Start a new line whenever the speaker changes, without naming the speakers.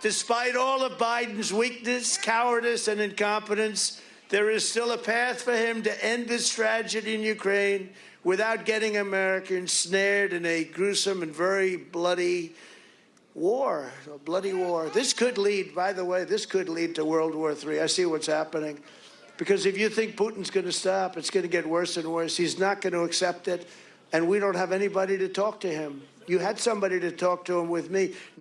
Despite all of Biden's weakness, cowardice, and incompetence, there is still a path for him to end this tragedy in Ukraine without getting Americans snared in a gruesome and very bloody war, a bloody war. This could lead, by the way, this could lead to World War III. I see what's happening. Because if you think Putin's going to stop, it's going to get worse and worse. He's not going to accept it, and we don't have anybody to talk to him. You had somebody to talk to him with me.